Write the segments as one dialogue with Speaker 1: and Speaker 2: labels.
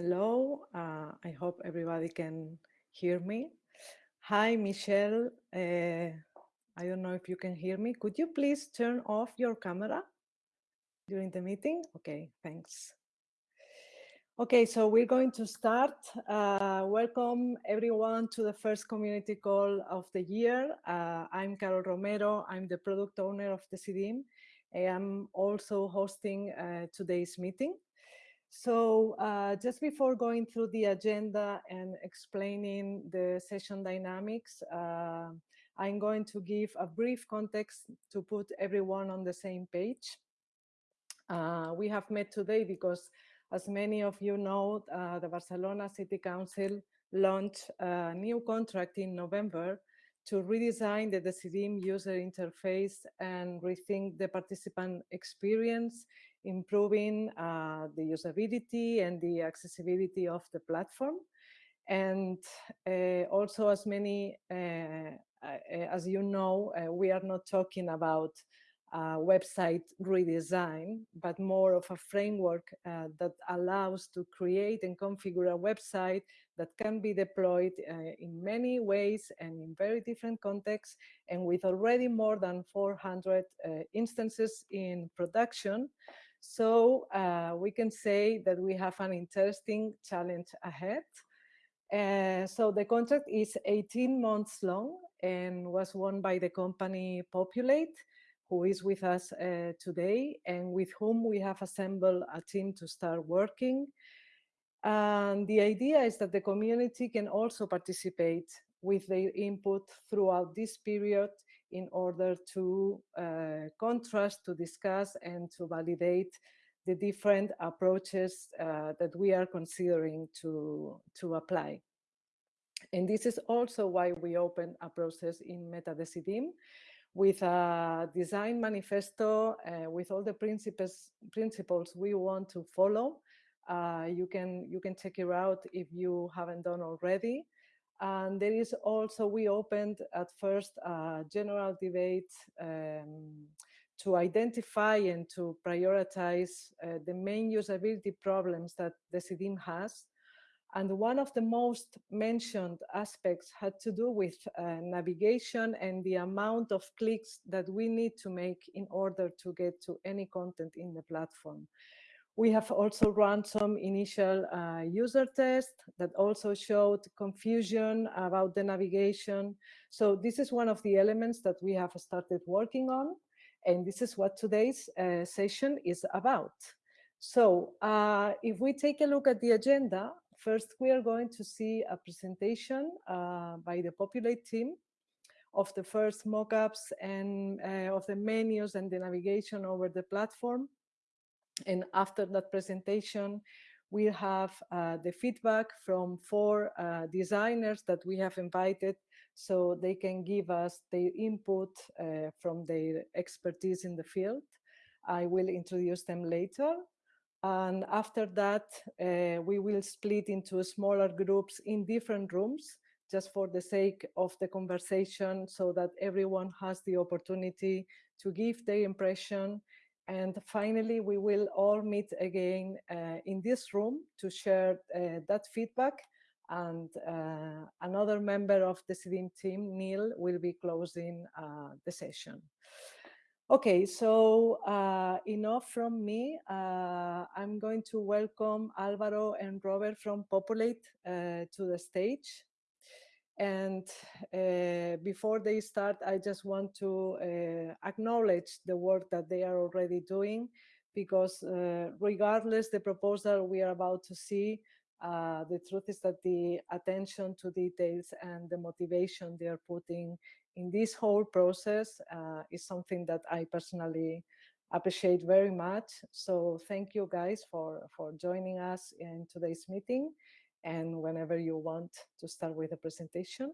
Speaker 1: Hello, uh, I hope everybody can hear me. Hi, Michelle. Uh, I don't know if you can hear me. Could you please turn off your camera during the meeting? Okay, thanks. Okay, so we're going to start. Uh, welcome everyone to the first community call of the year. Uh, I'm Carol Romero. I'm the product owner of Decidim. I'm also hosting uh, today's meeting. So uh, just before going through the agenda and explaining the session dynamics, uh, I'm going to give a brief context to put everyone on the same page. Uh, we have met today because, as many of you know, uh, the Barcelona City Council launched a new contract in November to redesign the Decidim user interface and rethink the participant experience improving uh, the usability and the accessibility of the platform. And uh, also, as many, uh, uh as you know, uh, we are not talking about website redesign, but more of a framework uh, that allows to create and configure a website that can be deployed uh, in many ways and in very different contexts. And with already more than 400 uh, instances in production, so uh, we can say that we have an interesting challenge ahead. So the contract is 18 months long and was won by the company Populate, who is with us uh, today and with whom we have assembled a team to start working. And the idea is that the community can also participate with their input throughout this period in order to uh, contrast, to discuss, and to validate the different approaches uh, that we are considering to, to apply. And this is also why we open a process in MetaDecidim with a design manifesto uh, with all the principles, principles we want to follow. Uh, you, can, you can check it out if you haven't done already. And there is also, we opened at first a general debate um, to identify and to prioritize uh, the main usability problems that Decidim has. And one of the most mentioned aspects had to do with uh, navigation and the amount of clicks that we need to make in order to get to any content in the platform. We have also run some initial uh, user tests that also showed confusion about the navigation. So this is one of the elements that we have started working on. And this is what today's uh, session is about. So uh, if we take a look at the agenda, first we are going to see a presentation uh, by the Populate team of the first mockups and uh, of the menus and the navigation over the platform. And after that presentation, we have uh, the feedback from four uh, designers that we have invited so they can give us their input uh, from their expertise in the field. I will introduce them later. And after that, uh, we will split into smaller groups in different rooms just for the sake of the conversation so that everyone has the opportunity to give their impression and finally, we will all meet again uh, in this room to share uh, that feedback. And uh, another member of Decidim team, Neil, will be closing uh, the session. Okay, so uh, enough from me. Uh, I'm going to welcome Alvaro and Robert from Populate to the stage. And uh, before they start, I just want to uh, acknowledge the work that they are already doing, because uh, regardless the proposal we are about to see, uh, the truth is that the attention to details and the motivation they are putting in this whole process uh, is something that I personally appreciate very much. So thank you guys for, for joining us in today's meeting and whenever you want to start with a presentation.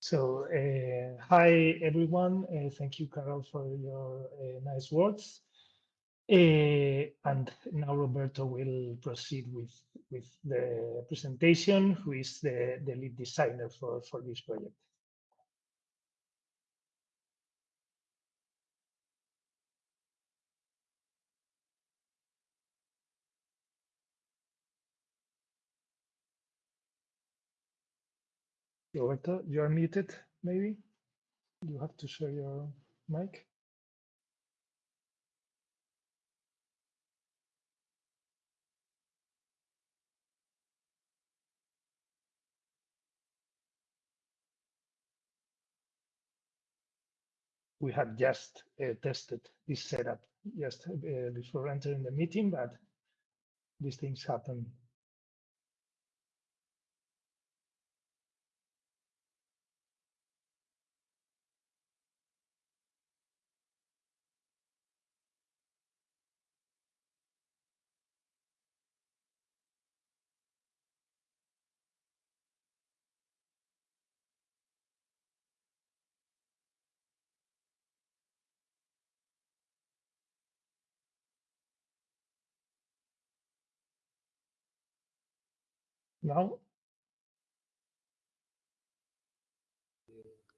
Speaker 2: So, uh, hi everyone. Uh, thank you, Carol, for your uh, nice words. And now Roberto will proceed with, with the presentation, who is the, the lead designer for, for this project. Roberto, you are muted, maybe? You have to share your mic. We have just uh, tested this setup just uh, before entering the meeting, but these things happen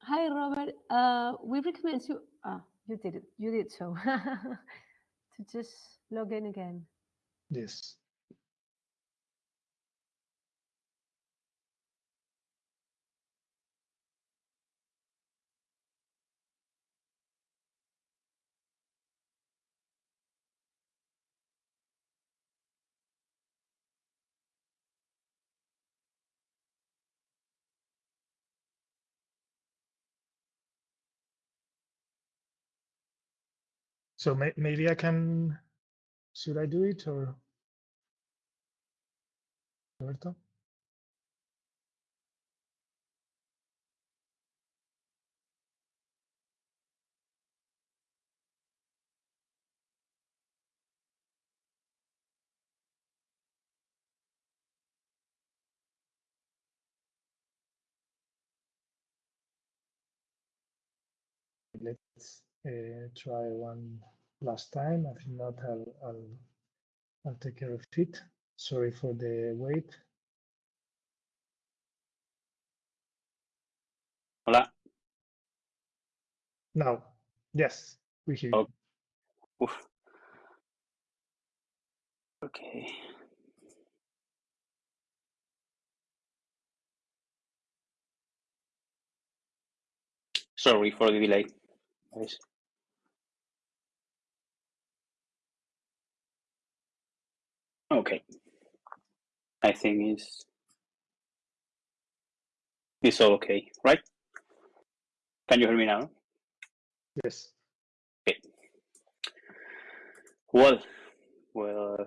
Speaker 3: Hi, Robert. Uh, we recommend you. Ah, you did it. You did so. to just log in again.
Speaker 2: Yes. So may, maybe I can, should I do it or? Roberto? Let's uh, try one last time. If not, I'll, I'll, I'll take care of it. Sorry for the wait.
Speaker 4: Hola.
Speaker 2: Now, yes, we hear
Speaker 4: Oh.
Speaker 2: you.
Speaker 4: Oof. Okay. Sorry for the delay. guys. Okay. I think it's it's all okay, right? Can you hear me now?
Speaker 2: Yes.
Speaker 4: Okay. Well, well,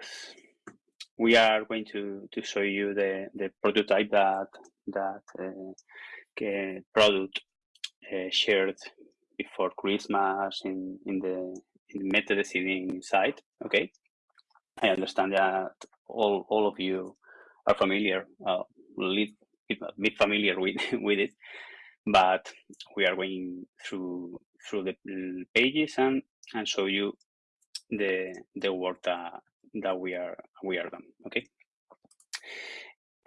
Speaker 4: we are going to to show you the the prototype that that uh, product uh, shared before Christmas in in the in the MetaDecidim site. Okay, I understand that all all of you are familiar, uh, bit familiar with with it, but we are going through through the pages and and show you the the work that that we are we are done. Okay.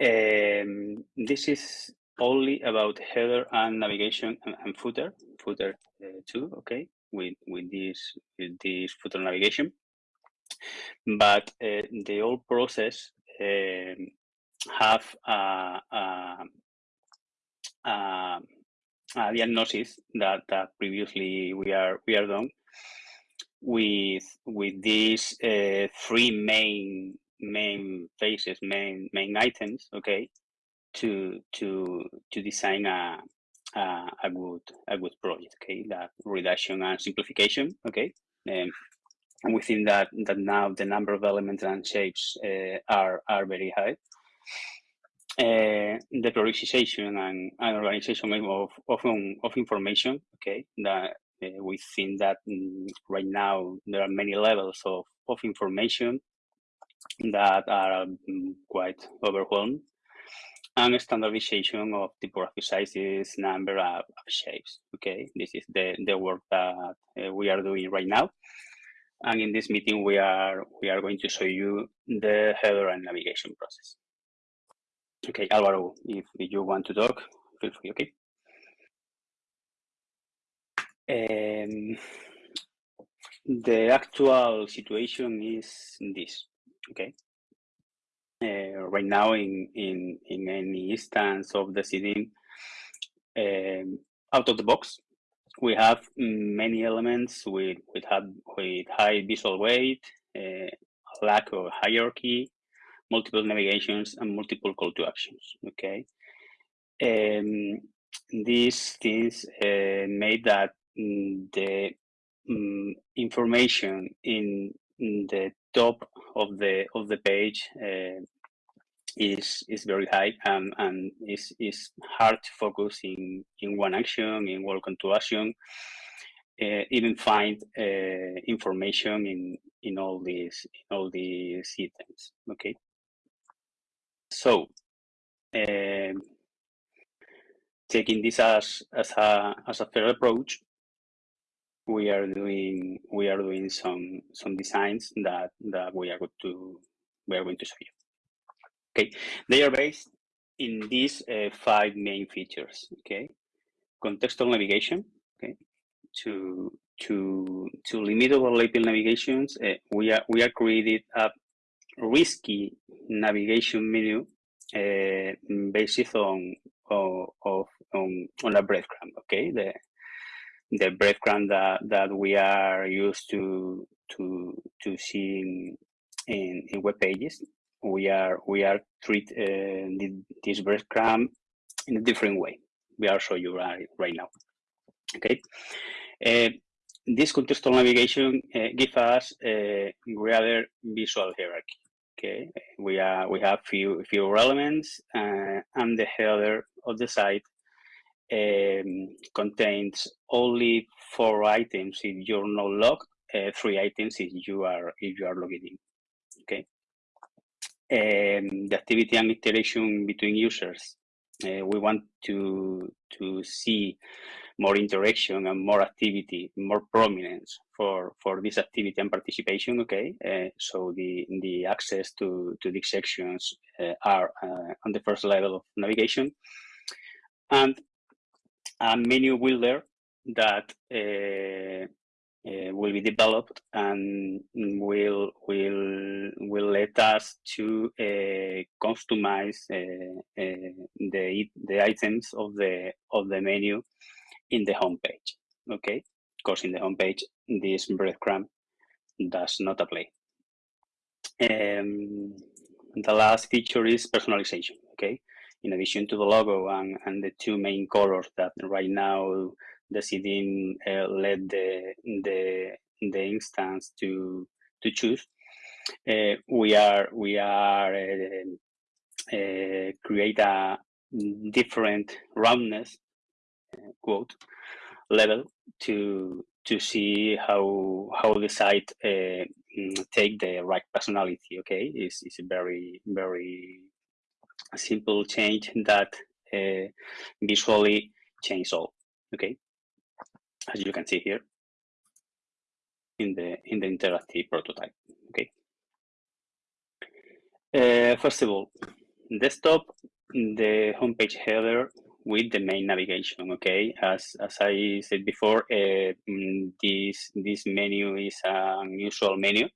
Speaker 4: Um, this is only about header and navigation and, and footer, footer uh, too. Okay, with with this with this footer navigation, but uh, the whole process um, have a, a, a, a diagnosis that that previously we are we are done with with these uh, three main main phases, main main items. Okay, to to to design a a, a good a good project. Okay, that reduction and simplification. Okay, um, and think that that now the number of elements and shapes uh, are are very high. Uh, the prioritization and, and organization of of, of information. Okay, that uh, we think that mm, right now there are many levels of, of information that are um, quite overwhelmed and standardization of typography sizes, number of, of shapes. Okay, this is the, the work that uh, we are doing right now. And in this meeting, we are we are going to show you the header and navigation process. Okay, Alvaro, if, you want to talk, feel free. Okay. Um, the actual situation is this. Okay. Uh, right now, in in in any instance of Decidim, um, out of the box, we have many elements with with, with high visual weight, uh, lack of hierarchy, multiple navigations, and multiple call to actions. Okay, um, these things uh, made that mm, the um, information in, the top of the of the page uh, is is very high and, and is is hard to focus in in one action in welcome to action. Uh, even find uh, information in in all these in all these items okay? So um, taking this as as a as a fair approach we are doing we are doing some some designs that that we are going to we are going to show you Okay, they are based in these uh, five main features. Okay, contextual navigation. Okay, to to to limit overlapping navigations, uh, we are we are created a risky navigation menu uh, based on of, on on a breadcrumb. Okay, the the breadcrumb that that we are used to to to see in, in, in web pages we are we are treat uh, this breadcrumb in a different way. We are show you right right now. Okay, uh, this contextual navigation uh, give us a greater visual hierarchy. Okay, we are we have few few elements, uh, and the header of the site um, contains only four items if you're not logged, uh, three items if you are if you are logged in. Um, the activity and interaction between users. Uh, we want to to see more interaction and more activity, more prominence for for this activity and participation. Okay, uh, so the the access to to these sections uh, are uh, on the first level of navigation, and a menu builder that uh, will be developed and will will will let us to uh, customize uh, uh the the items of the of the menu in the home page. Okay, because in the home page this breadcrumb does not apply. Um, the last feature is personalization. Okay, in addition to the logo and, and the two main colors that right now Decidim uh, let the the the instance to to choose. Uh, we are we are uh, uh create a different roundness uh, quote level to to see how how the site uh, mm, take the right personality. Okay, it's it's a very very simple change that visually change all. Okay as you can see here in the in the interactive prototype. Okay. Uh, first of all, desktop, the homepage header with the main navigation. Okay, as as I said before, uh, mm, this this menu is an unusual menu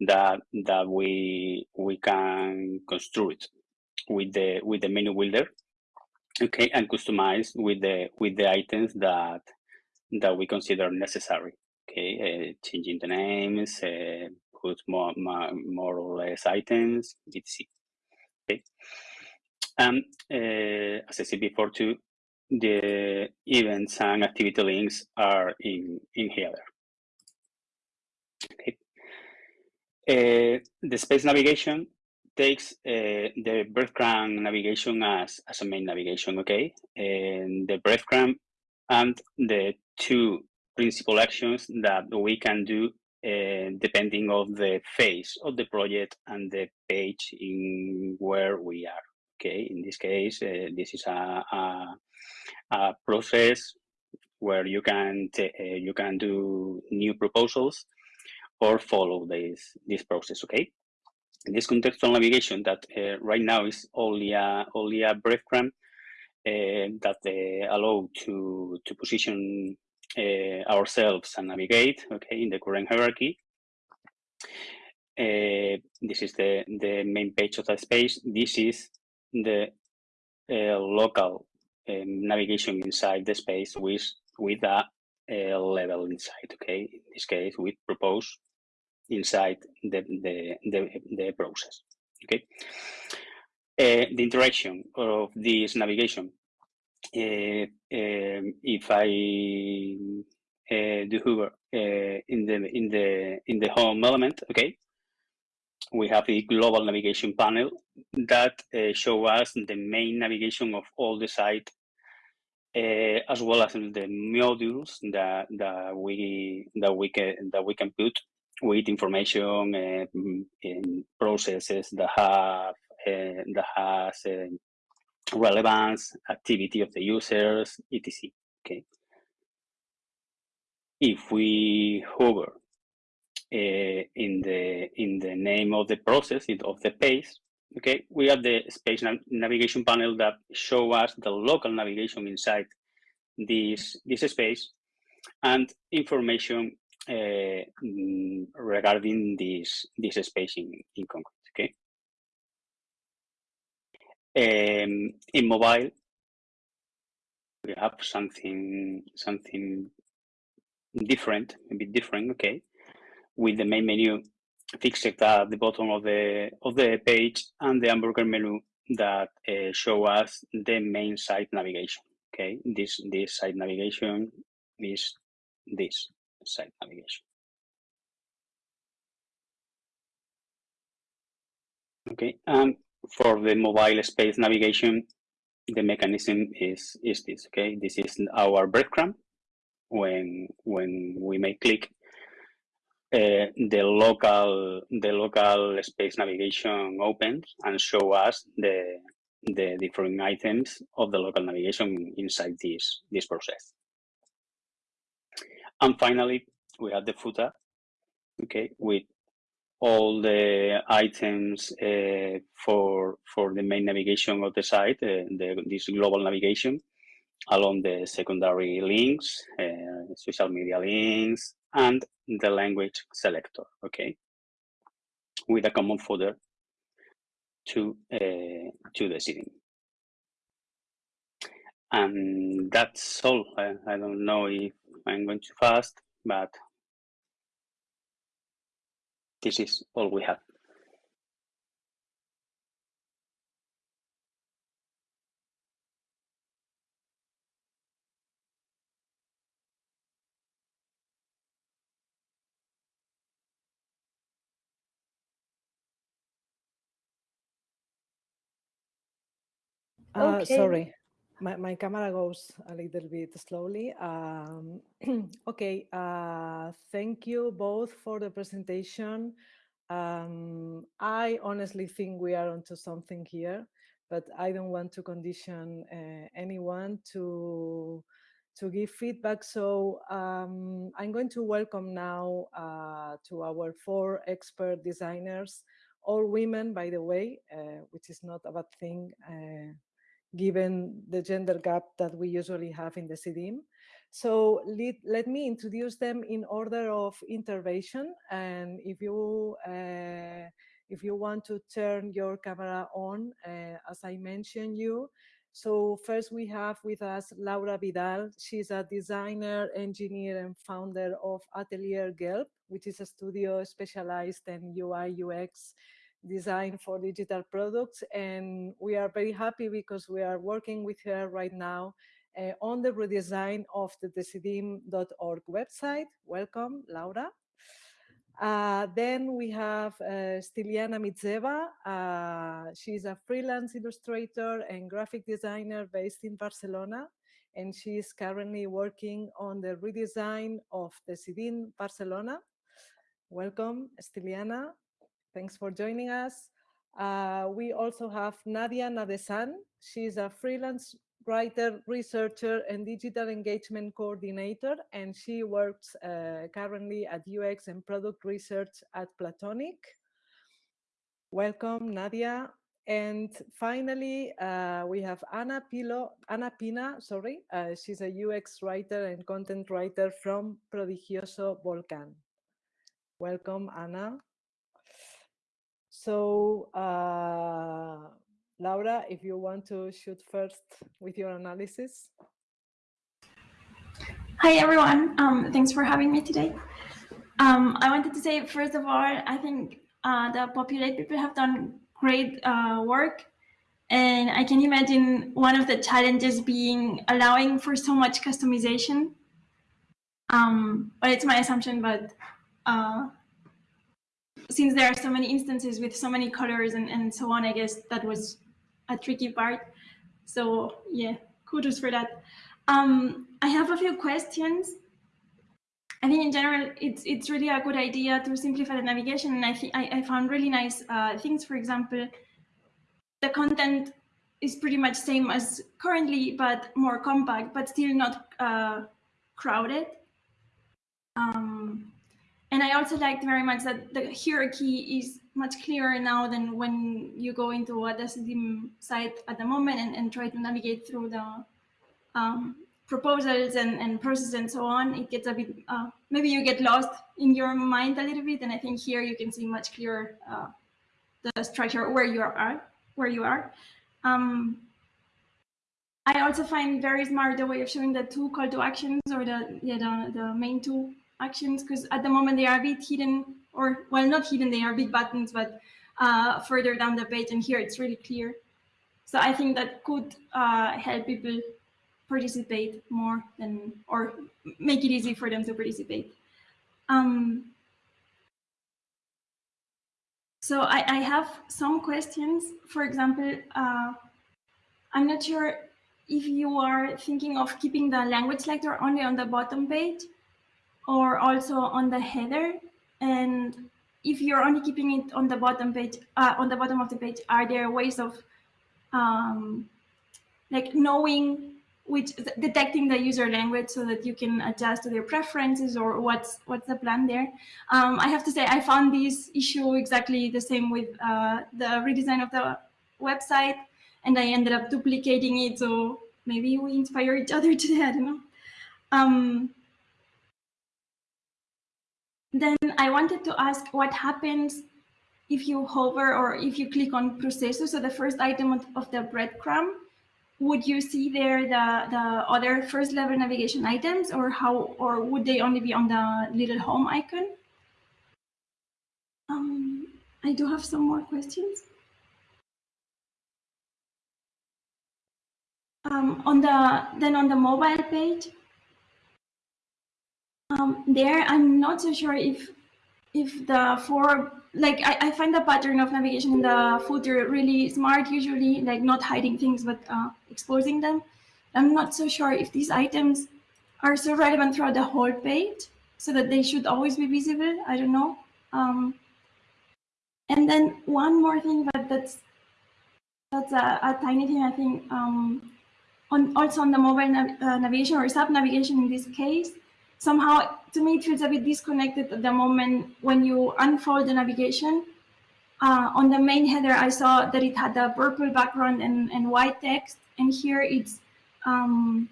Speaker 4: that that we we can construct with the with the menu builder. Okay, and customize with the with the items that that we consider necessary. Okay, uh, changing the names, uh, put more, more, more or less items, etc. Okay, and uh, as I said before too, the events and activity links are in in here. Okay, uh, the space navigation takes uh, the breadcrumb navigation as, as a main navigation, okay? And the breadcrumb and the two principal actions that we can do uh, depending of the phase of the project and the page in where we are. Okay, in this case, uh, this is a, a, a, process where you can uh, you can do new proposals or follow this this process. Okay, in this contextual navigation that right now is only a only a breadcrumb uh, that allow to to position ourselves and navigate okay in the current hierarchy uh, this is the the main page of the space this is the uh, local um, navigation inside the space with with a, a, level inside. Okay, in this case, we propose inside the the the, the process. Okay, uh, the interaction of this navigation. Um, if I uh, do hover uh, in the in the in the home element, okay, we have the global navigation panel that uh, show us the main navigation of all the site uh, as well as the modules that that we that we can that we can put with information uh, in processes that have uh, that has relevance, activity of the users, etc. Okay. If we hover uh, in the in the name of the process of the page, okay, we have the space navigation panel that show us the local navigation inside this this space and information uh, regarding this this space in, in concrete. Okay. Um, in mobile, we have something something different, a bit different. Okay, with the main menu fixed at the bottom of the of the page and the hamburger menu that uh, show us the main site navigation. Okay, this this site navigation is this site navigation. Okay, and for the mobile space navigation, the mechanism is is this. Okay, this is our breadcrumb. When when we may click uh, the local the local space navigation opens and show us the the different items of the local navigation inside this this process. And finally, we have the footer, okay, with all the items uh, for for the main navigation of the site, uh, the, this global navigation, along the secondary links, uh, social media links, and the language selector, okay, with a common folder to uh, to Decidim. And that's all. I, I don't know if I'm going too fast, but this is all we have.
Speaker 1: Uh,
Speaker 3: Okay.
Speaker 1: sorry, my, my camera goes a little bit slowly. Um, okay, uh, thank you both for the presentation. Um, I honestly think we are onto something here, but I don't want to condition uh, anyone to to give feedback. So um, I'm going to welcome now uh, to our four expert designers, all women, by the way, uh, which is not a bad thing uh, given the gender gap that we usually have in Decidim. So let, let me introduce them in order of intervention. And if you, uh, if you want to turn your camera on, uh, as I mentioned you, so first we have with us Laura Vidal. She's a designer, engineer, and founder of Atelier Gelb, which is a studio specialized in UI UX design for digital products. And we are very happy because we are working with her right now uh, on the redesign of the decidim.org website. Welcome, Laura. Uh, then we have uh, Stiliana Mitseva. Uh, she's a freelance illustrator and graphic designer based in Barcelona. And she is currently working on the redesign of Decidim Barcelona. Welcome, Stiliana. Thanks for joining us. Uh, we also have Nadia Nadesan. She's a freelance writer, researcher, and digital engagement coordinator, and she works uh, currently at UX and product research at Platoniq. Welcome, Nadia. And finally, uh, we have Ana Pilo, Ana Pina, sorry, uh, she's a UX writer and content writer from Prodigioso Volcan. Welcome, Ana. So uh, Laura, if you want to shoot first with your analysis.
Speaker 5: Hi, everyone. Um, thanks for having me today. Um, I wanted to say, first of all, I think uh, the Populate people have done great uh, work. And I can imagine one of the challenges being allowing for so much customization. Um, but it's my assumption, but uh, since there are so many instances with so many colors and, and so on, I guess that was a tricky part. So yeah, kudos for that. Um, I have a few questions. I think in general, it's it's really a good idea to simplify the navigation, and I think I, found really nice uh, things. For example, the content is pretty much same as currently, but more compact, but still not uh, crowded. Um, and I also liked very much that the hierarchy is much clearer now than when you go into a Decidim site at the moment and, and try to navigate through the um, proposals and, and process and so on. It gets a bit, uh, maybe you get lost in your mind a little bit. And I think here you can see much clearer uh, the structure where you are, where you are. Um, I also find very smart the way of showing the two call to actions or the yeah the, the main two actions because at the moment they are a bit hidden or well not hidden they are big buttons but uh, further down the page and here it's really clear. So i think that could uh, help people participate more than or make it easy for them to participate. Um, so I, I, have some questions. For example uh, i'm not sure if you are thinking of keeping the language selector only on the bottom page or also on the header. And if you're only keeping it on the bottom page, uh, on the bottom of the page, are there ways of um, like knowing which detecting the user language so that you can adjust to their preferences or what's what's the plan there. Um, I have to say I found this issue exactly the same with uh, the redesign of the website and I ended up duplicating it. So maybe we inspire each other today. I don't know. Um, then I wanted to ask what happens if you hover or if you click on proceso, so the first item of the breadcrumb, would you see there the, the other first level navigation items or how, or would they only be on the little home icon? Um, I do have some more questions. Um, on the, then on the mobile page, um, there, I'm not so sure if if the four like I, I find the pattern of navigation in the footer really smart usually like not hiding things but uh, exposing them. I'm not so sure if these items are so relevant throughout the whole page so that they should always be visible. I don't know. Um, and then one more thing but that's that's a, a tiny thing i think um, on also on the mobile nav uh, navigation or sub navigation in this case somehow to me it feels a bit disconnected at the moment when you unfold the navigation. Uh, on the main header, I saw that it had a purple background and, and white text, and here it's um,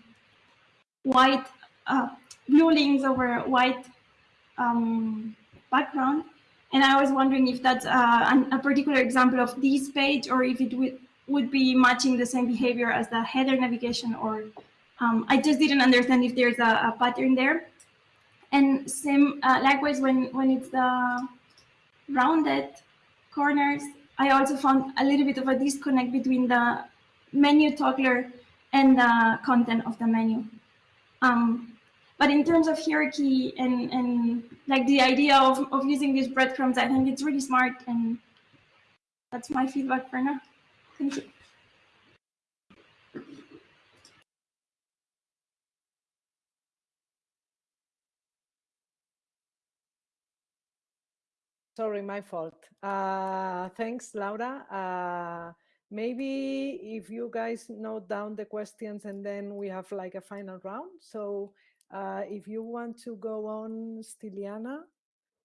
Speaker 5: white, uh, blue links over white um, background. And I was wondering if that's uh, a particular example of this page or if it would, would be matching the same behavior as the header navigation or um, I just didn't understand if there's a, a pattern there. And same, uh, likewise, when, when it's the rounded corners, I also found a little bit of a disconnect between the menu toggler and the content of the menu. Um, but in terms of hierarchy and, and like the idea of, of using these breadcrumbs, I think it's really smart and that's my feedback for now. Thank you.
Speaker 1: Sorry, my fault. Uh, thanks, Laura. Uh, maybe if you guys note down the questions and then we have like a final round. So uh, if you want to go on, Stiliana,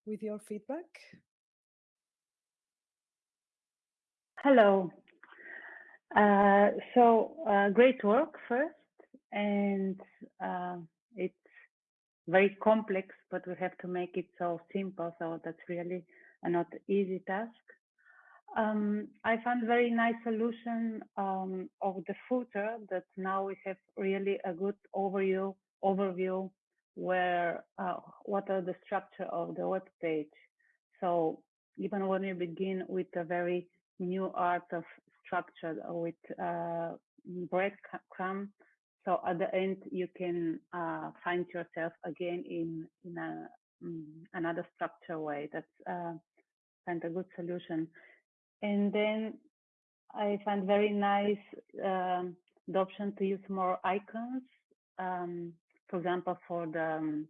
Speaker 1: with your feedback.
Speaker 6: Hello. Uh, so uh, great work first, and uh, it's very complex, but we have to make it so simple. So that's really a not easy task. Um, I found very nice solution um, of the footer that now we have really a good overview overview where uh, what are the structure of the web page. So even when you begin with a very new art of structure with uh, breadcrumb, so at the end you can uh, find yourself again in in a um, another structure way. That's uh, kind of good solution. And then I find very nice um, the option to use more icons. Um, for example, for the um,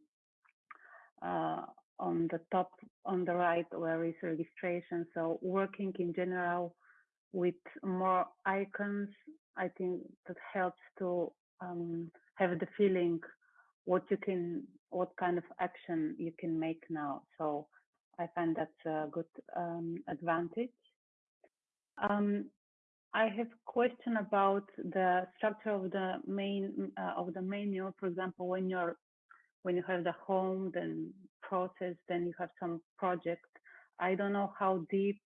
Speaker 6: uh, on the top on the right where is registration. So working in general with more icons, I think that helps to um, have the feeling what you can, what kind of action you can make now. So I find that's a good um, advantage. Um, I have a question about the structure of the main uh, of the menu. For example, when you're when you have the home, then process, then you have some project. I don't know how deep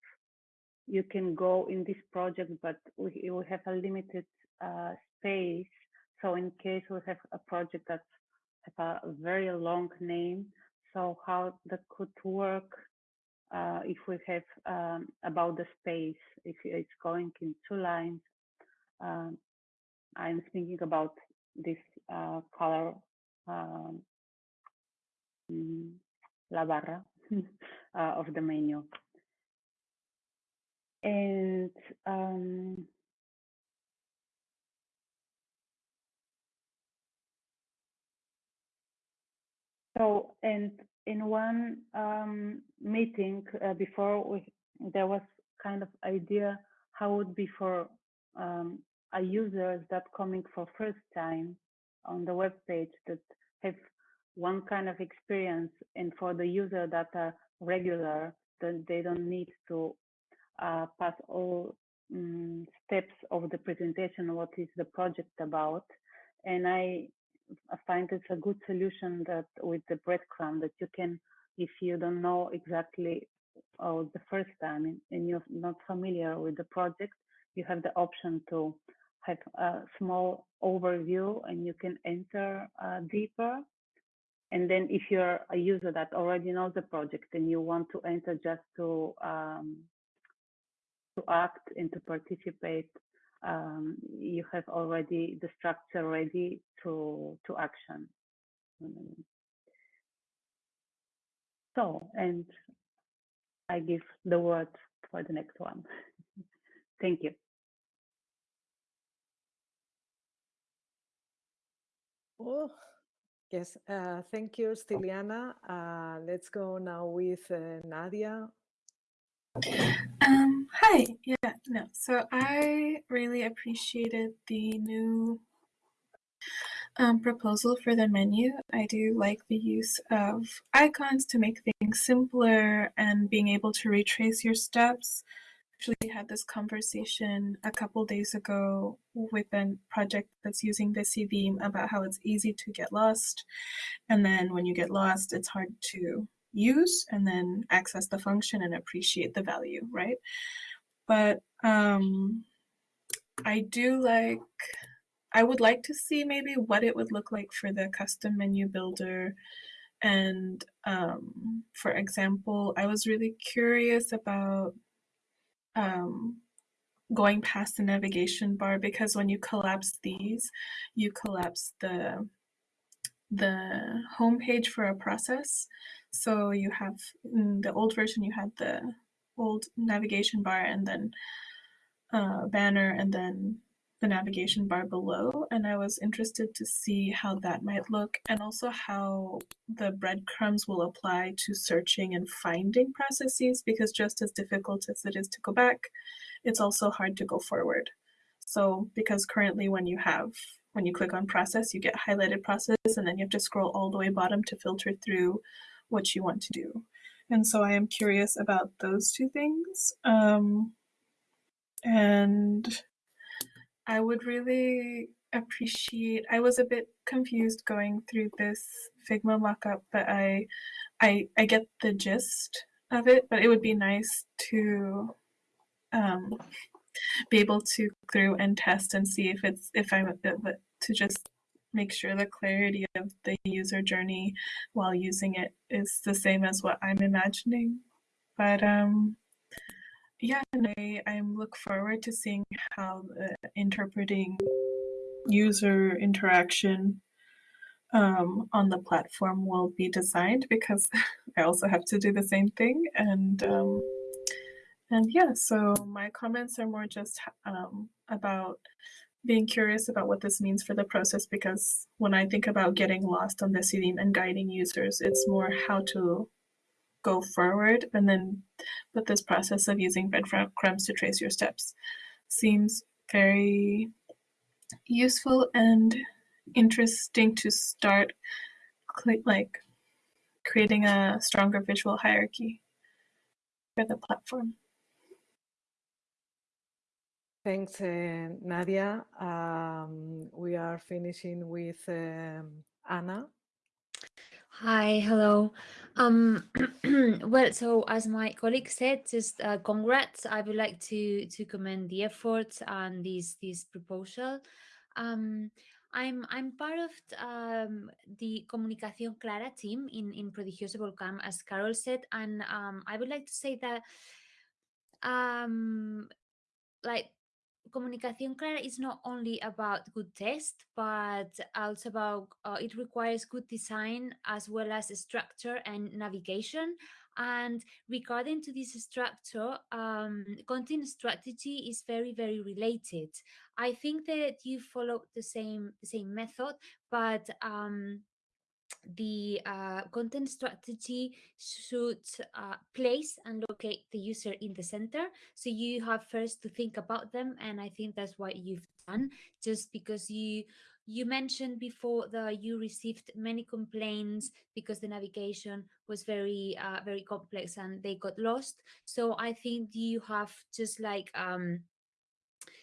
Speaker 6: you can go in this project, but we, we have a limited uh, space. So in case we have a project that has a very long name, so how that could work uh, if we have um, about the space, if it's going in two lines. Um, I'm thinking about this uh, color um, mm, la barra uh, of the menu. And so, and in one um, meeting uh, before, we, there was kind of idea how would be for um, a users that coming for first time on the web page that have one kind of experience and for the user that are regular that they don't need to uh, pass all um, steps of the presentation what is the project about. And i I find it's a good solution that with the breadcrumb that you can, if you don't know exactly oh, the first time and you're not familiar with the project, you have the option to have a small overview and you can enter uh, deeper. And then if you're a user that already knows the project and you want to enter just to um, to act and to participate um, you have already the structure ready to to action. So, and I give the word for the next one. Thank you.
Speaker 1: Oh, yes. Uh, thank you, Stiliana. Uh, let's go now with uh, Nadia.
Speaker 7: Um, hi. Yeah, no. So I really appreciated the new um, proposal for the menu. I do like the use of icons to make things simpler and being able to retrace your steps. Actually had this conversation a couple days ago with a project that's using Decidim about how it's easy to get lost. And then when you get lost, it's hard to use and then access the function and appreciate the value, right? But um, I do like, I would like to see maybe what it would look like for the custom menu builder. And um, for example, I was really curious about um, going past the navigation bar because when you collapse these, you collapse the the home page for a process. So you have in the old version, you had the old navigation bar and then uh, banner and then the navigation bar below. And I was interested to see how that might look and also how the breadcrumbs will apply to searching and finding processes because just as difficult as it is to go back, it's also hard to go forward. So because currently when you have when you click on process, you get highlighted process and then you have to scroll all the way bottom to filter through what you want to do. And so I am curious about those two things. Um, and I would really appreciate, I was a bit confused going through this Figma mockup, but I, I, I get the gist of it, but it would be nice to um, be able to through and test and see if it's if I'm to just make sure the clarity of the user journey while using it is the same as what I'm imagining. But um, yeah, and I, I look forward to seeing how the interpreting user interaction um, on the platform will be designed because I also have to do the same thing. And um, and yeah, so my comments are more just um, about being curious about what this means for the process because when I think about getting lost on the theme and guiding users, it's more how to go forward and then but this process of using breadcrumbs to trace your steps seems very useful and interesting to start like creating a stronger visual hierarchy for the platform.
Speaker 1: Thanks, uh, Nadia. Um, we are finishing with um, Anna.
Speaker 8: Hi, hello. Um, well, so as my colleague said, just uh, congrats. I would like to to commend the efforts and this this proposal. Um, I'm I'm part of um, the Comunicación Clara team in in Prodigioso Volcán, as Carol said, and um, I would like to say that um, like Comunicación Clara is not only about good text, but also about uh, it requires good design as well as structure and navigation. And regarding to this structure, um, content strategy is very, very related. I think that you follow the same the same method, but um, the uh, content strategy should uh, place and locate the user in the center. So you have first to think about them, and I think that's what you've done. Just because you you mentioned before that you received many complaints because the navigation was very uh, very complex and they got lost. So I think you have just like um,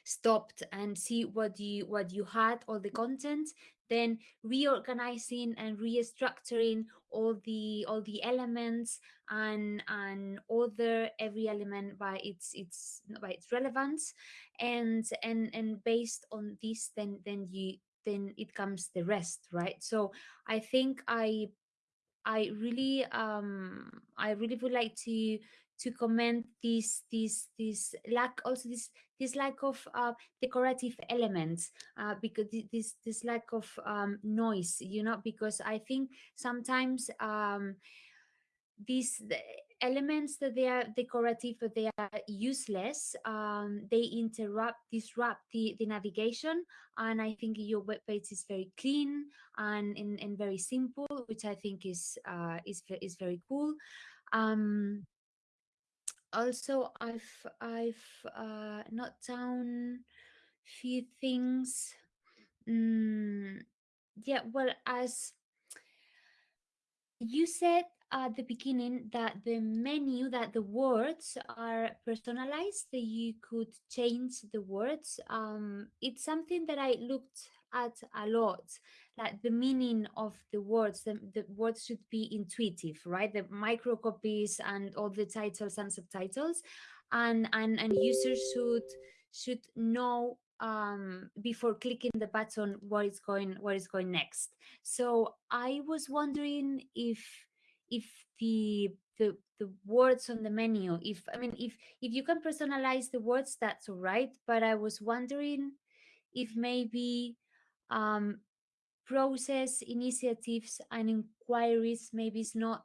Speaker 8: stopped and see what you what you had all the content then reorganizing and restructuring all the all the elements and and other every element by its its by its relevance. And and and based on this then then you then it comes the rest right? So i think i i really um i really would like to to comment this this this lack also this this lack of uh, decorative elements uh, because this this lack of um, noise you know because i think sometimes um, these the elements that they are decorative but they are useless um, they interrupt disrupt the, the navigation. And i think your web page is very clean and, and, and very simple which i think is uh, is, is very cool. Um, also I've I've uh, not down few things. Mm, yeah, well, as you said at the beginning that the menu that the words are personalized that you could change the words um it's something that i looked at a lot like the meaning of the words the, the words should be intuitive right? The micro copies and all the titles and subtitles. And and and users should should know um before clicking the button what is going what is going next. So i was wondering if if the the the words on the menu if i mean if if you can personalize the words that's all right. But i was wondering if maybe um process initiatives and inquiries maybe is not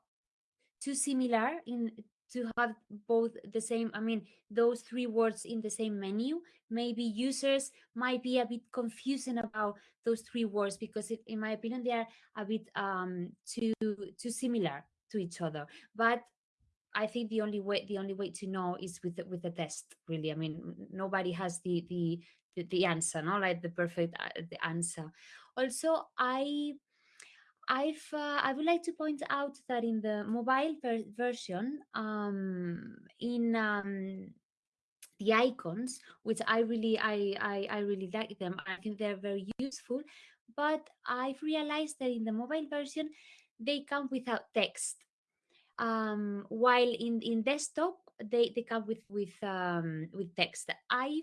Speaker 8: too similar in to have both the same i mean those three words in the same menu maybe users might be a bit confusing about those three words because it, in my opinion they are a bit um too too similar to each other but I think the only way the only way to know is with the, with the test. Really, I mean, nobody has the the the, answer, no, like the perfect uh, the answer. Also, I I've uh, I would like to point out that in the mobile ver version, um, in um, the icons, which I really I, I I really like them. I think they're very useful. But I've realized that in the mobile version, they come without text um, while in, in desktop they they come with with um with text i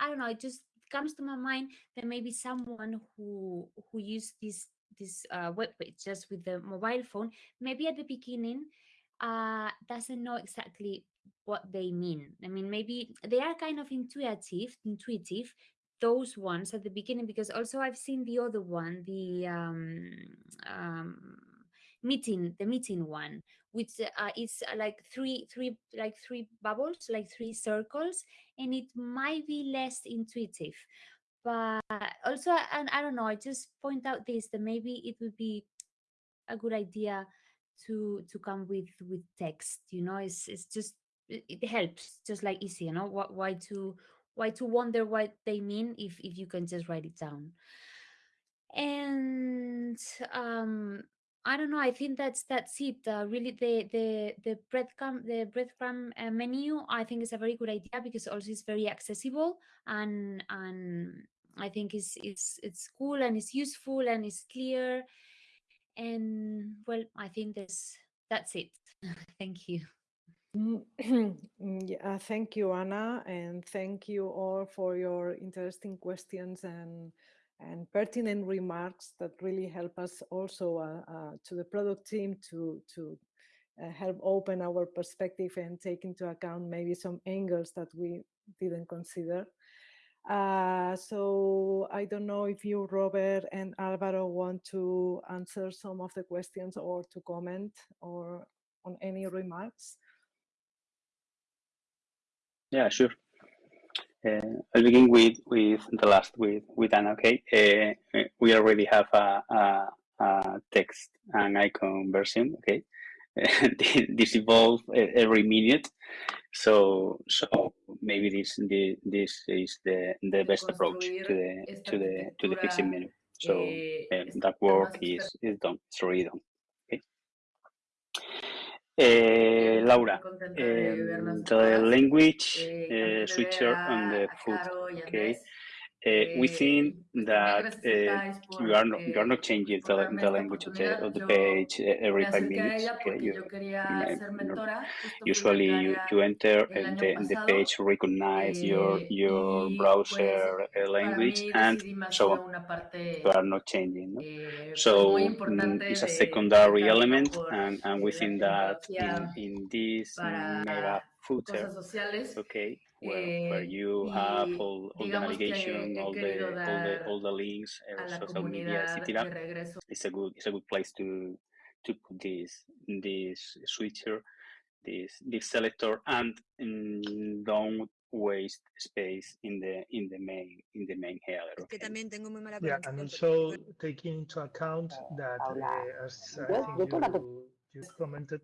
Speaker 8: i don't know it just comes to my mind that maybe someone who who used this this uh, web page just with the mobile phone maybe at the beginning uh doesn't know exactly what they mean. I mean maybe they are kind of intuitive intuitive those ones at the beginning because also i've seen the other one the um, um meeting the meeting one which uh, is uh, like three three like three bubbles like three circles and it might be less intuitive. But also and i don't know i just point out this that maybe it would be a good idea to to come with with text you know it's it's just it, helps just like easy you know why to why to wonder what they mean if if you can just write it down. And um i don't know i think that's that's it uh, really the the the breadcrumb the breadcrumb uh, menu i think is a very good idea because also it's very accessible and and i think it's it's it's cool and it's useful and it's clear. And well i think that's that's it. Thank you.
Speaker 1: Mm, yeah, thank you, Anna, and thank you all for your interesting questions and and pertinent remarks that really help us also uh, uh, to the product team to to uh, help open our perspective and take into account maybe some angles that we didn't consider. Uh, so I don't know if you, Robert and Alvaro, want to answer some of the questions or to comment or on any remarks.
Speaker 4: Yeah, sure. Uh, I'll begin with with the last with with Anna. Okay, uh, we already have a, a, a, text and icon version. Okay, this evolves every minute, so so maybe this the, this is the the best approach to the to the to the fixing menu. So um, that work is is done. It's already done. Uh, Laura, um, the language uh, switcher on the foot. Okay, Eh, uh, we think that you are not you are not changing the, the language of the, of the page every five minutes. Okay, you, you usually you, you enter and the, the page recognize your your browser eh, language and so on. You are not changing. No? So um, it's a secondary element, and, and we think that in, in this mega footer, okay, where, where you have all, all the navigation, all the all the all the links, uh, social media, etc. It's a good it's a good place to to put this this switcher, this this selector, and um, don't waste space in the in the main in the main header.
Speaker 2: Okay? Yeah, and also taking into account that uh, as I think you, you commented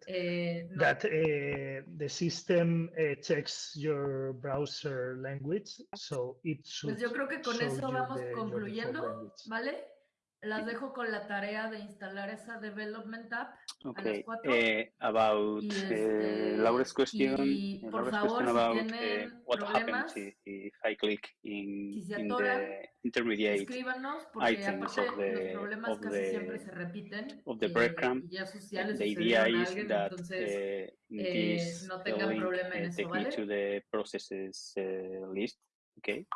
Speaker 2: that uh, the system uh, checks your browser language, so it should
Speaker 9: pues yo creo que con eso vamos
Speaker 2: the,
Speaker 9: concluyendo. ¿vale? Las dejo con la tarea de instalar esa development app a las
Speaker 4: Okay,
Speaker 9: 4.
Speaker 4: uh, about uh,
Speaker 9: este,
Speaker 4: Laura's question,
Speaker 9: y
Speaker 4: uh,
Speaker 9: por
Speaker 4: Laura's
Speaker 9: favor,
Speaker 4: question
Speaker 9: si
Speaker 4: about uh,
Speaker 9: tienen
Speaker 4: what happens
Speaker 9: problemas,
Speaker 4: if, if I click in,
Speaker 9: si se
Speaker 4: in
Speaker 9: atoran,
Speaker 4: the intermediate
Speaker 9: escríbanos, porque aparte los
Speaker 4: the
Speaker 9: problemas
Speaker 4: of
Speaker 9: siempre
Speaker 4: the
Speaker 9: se repiten
Speaker 4: of the
Speaker 9: eh,
Speaker 4: breadcrumb.
Speaker 9: y ya,
Speaker 4: the idea is
Speaker 9: alguien,
Speaker 4: that
Speaker 9: entonces eh,
Speaker 4: this
Speaker 9: no tengan problema en eso, ¿vale?
Speaker 4: to the processes uh, list, okay?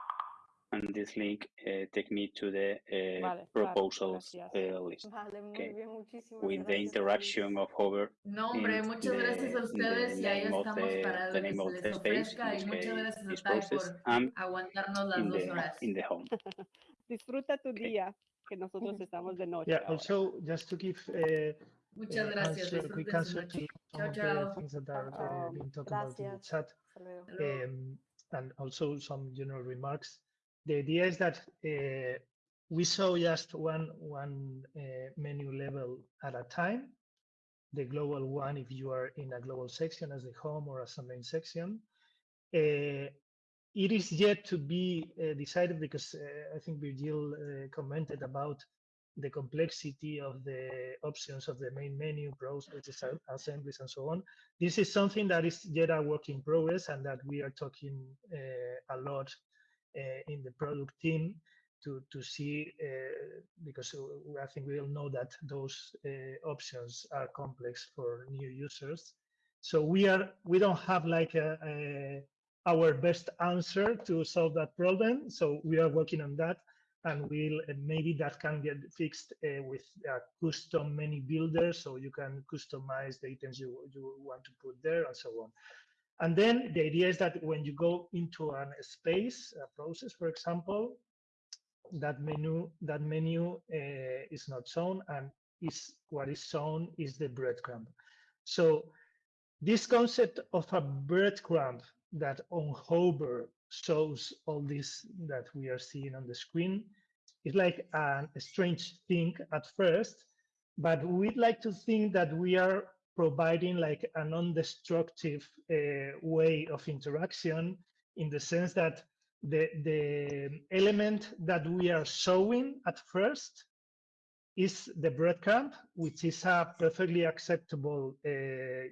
Speaker 4: And this link uh, take me to the uh,
Speaker 10: Vale,
Speaker 4: proposals
Speaker 10: gracias.
Speaker 4: uh, list,
Speaker 10: Vale, muy
Speaker 4: okay?
Speaker 10: bien, muchísimas
Speaker 4: With the
Speaker 10: gracias,
Speaker 4: interaction of hover
Speaker 9: No, hombre,
Speaker 4: in
Speaker 9: muchas gracias a
Speaker 4: the, the
Speaker 9: ustedes y ahí
Speaker 4: name of
Speaker 9: estamos
Speaker 4: the,
Speaker 9: para
Speaker 4: the
Speaker 9: lo que
Speaker 4: name
Speaker 9: se
Speaker 4: of
Speaker 9: les
Speaker 4: the space, in
Speaker 9: ofrezca y muchas gracias a
Speaker 4: this
Speaker 9: por
Speaker 4: and
Speaker 9: aguantarnos las dos
Speaker 4: the
Speaker 9: horas.
Speaker 4: in the home.
Speaker 10: Disfruta tu
Speaker 4: Okay.
Speaker 10: día, que nosotros estamos de noche
Speaker 2: Yeah,
Speaker 10: ahora.
Speaker 2: also just to give uh,
Speaker 9: Muchas gracias,
Speaker 2: answer, quick answer to some
Speaker 9: Chao,
Speaker 2: of the things that are
Speaker 10: Chao.
Speaker 2: uh, being talked about in the chat.
Speaker 10: Hasta luego.
Speaker 9: Hasta luego.
Speaker 2: um, and also some general remarks. The idea is that uh, we saw just one one uh, menu level at a time. The global one, if you are in a global section as the home or as a main section. Uh, it is yet to be decided because I think Virgil commented about the complexity of the options of the main menu, processes, assemblies, and so on. This is something that is yet a work in progress and that we are talking a lot in the product team to, to see, uh, because I think we all know that those uh, options are complex for new users. So we are we don't have like a, a our best answer to solve that problem. So we are working on that, and we'll maybe that can get fixed uh, with a custom menu builder, so you can customize the items you you want to put there and so on. And then the idea is that when you go into a space, a process, for example, that menu that menu uh, is not shown, and is what is shown is the breadcrumb. So this concept of a breadcrumb that on hover shows all this that we are seeing on the screen is like an, a strange thing at first, but we'd like to think that we are providing like a non-destructive uh, way of interaction in the sense that the, the element that we are showing at first is the breadcrumb, which is a perfectly acceptable uh,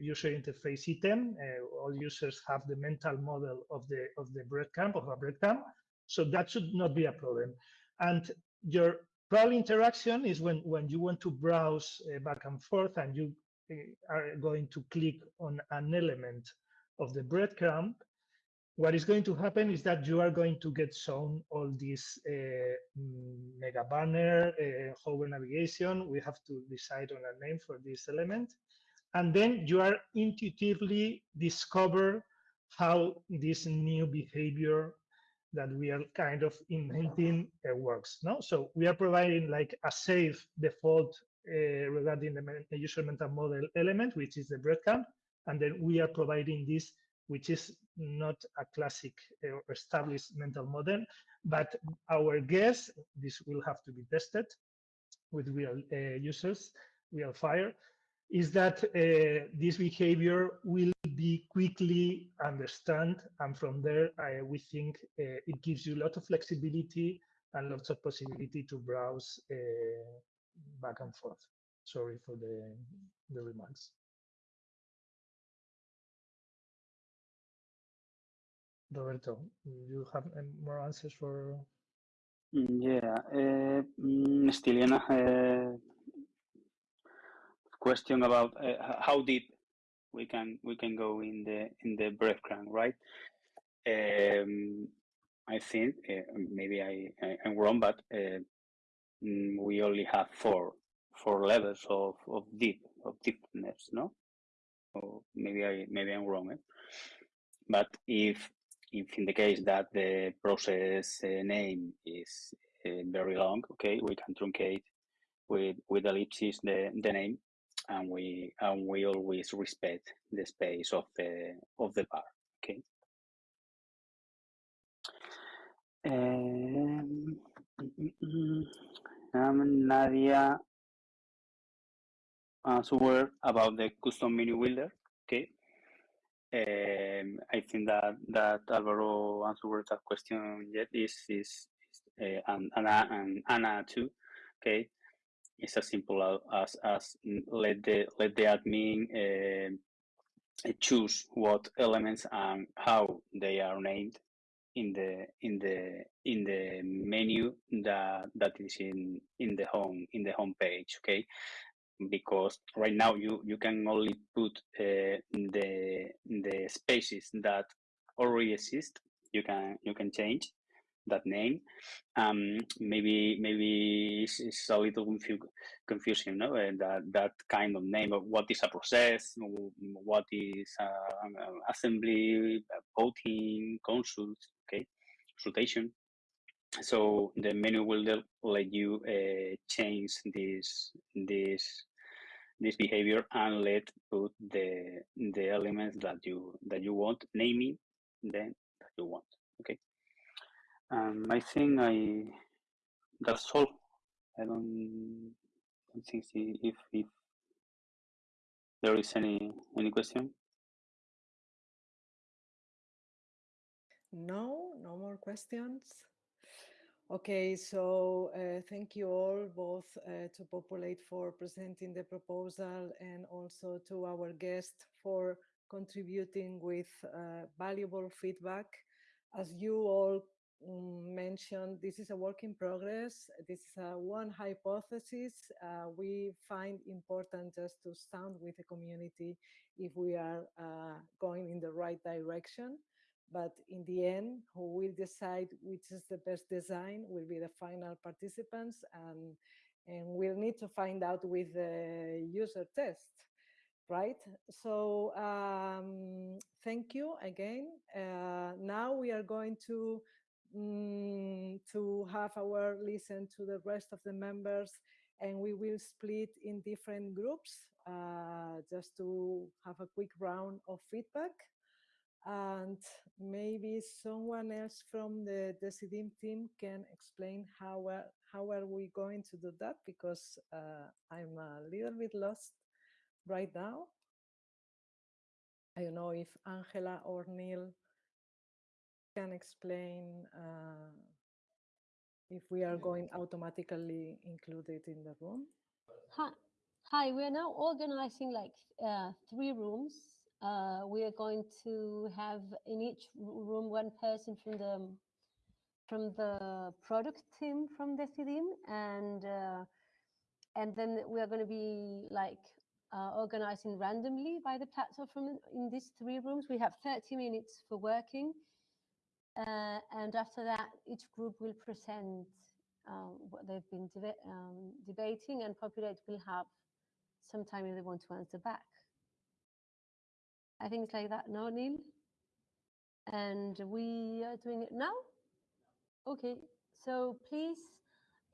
Speaker 2: user interface item. Uh, all users have the mental model of the of the breadcrumb of a breadcrumb, so that should not be a problem. And your probably interaction is when when you want to browse uh, back and forth and you are going to click on an element of the breadcrumb what is going to happen is that you are going to get shown all this uh, mega banner, uh, hover navigation. We have to decide on a name for this element. And then you are intuitively discover how this new behavior that we are kind of inventing uh, works. No, so we are providing like a safe default uh, regarding the user mental model element, which is the breadcrumb, and then we are providing this which is not a classic or uh, established mental model, but our guess, this will have to be tested with real uh, users, real fire, is that uh, this behavior will be quickly understood. And from there, I, we think uh, it gives you a lot of flexibility and lots of possibility to browse uh, back and forth. Sorry for the, the remarks. Roberto, you have more answers for?
Speaker 4: Yeah, uh, mm, a question about uh, how deep we can we can go in the in the breadcrumb, right? Um, I think uh, maybe I, I am wrong, but uh, we only have four four levels of of deep of deepness, no? Or maybe I maybe I'm wrong. Eh? But if if in the case that the process uh, name is uh, very long, okay, we can truncate with with ellipses the, the name, and we and we always respect the space of the of the bar, okay. Um, um, Nadia answered about the custom menu builder, okay. Um, I think that that Alvaro answered that question yet is is, is uh, and Anna and Anna too. Okay, it's as simple as as let the let the admin uh, choose what elements and how they are named in the in the in the menu that that is in in the home in the home page okay? Because right now you you can only put uh, the the spaces that already exist. You can you can change that name. Um maybe maybe it's, it's a little confu confusing no? Uh, that that kind of name of what is a process? What is uh, assembly voting consult okay consultation. So the menu will let you uh, change this this this behavior and let put the the elements that you that you want naming then that you want okay um i think i that's all. I don't, don't think if if there is any any question.
Speaker 1: No no more questions. Okay, so uh, thank you all both uh, to Populate for presenting the proposal and also to our guest for contributing with uh, valuable feedback. As you all mm, mention this is a work in progress. This is one hypothesis. Uh, we find important just to stand with the community if we are uh, going in the right direction. But in the end, who will decide which is the best design will be the final participants and, and we'll need to find out with the user test right? So um, thank you again. Uh, now we are going to mm, to have our listen to the rest of the members and we will split in different groups uh, just to have a quick round of feedback. And maybe someone else from the Decidim team can explain how, uh, how are we going to do that because uh, I'm a little bit lost right now. I don't know if Angela or Neil can explain uh, if we are going automatically included in the room.
Speaker 3: Hi, hi. We are now organizing like uh, three rooms. Uh, we are going to have in each room one person from the from the product team from the Decidim, and uh, and then we are going to be like uh, organizing randomly by the platform from in these three rooms. We have 30 minutes for working. Uh, and after that, each group will present um, what they've been deba um, debating and Populate will have some time if they want to answer back. I think it's like that, no, Neil? And we are doing it now? Okay, so please,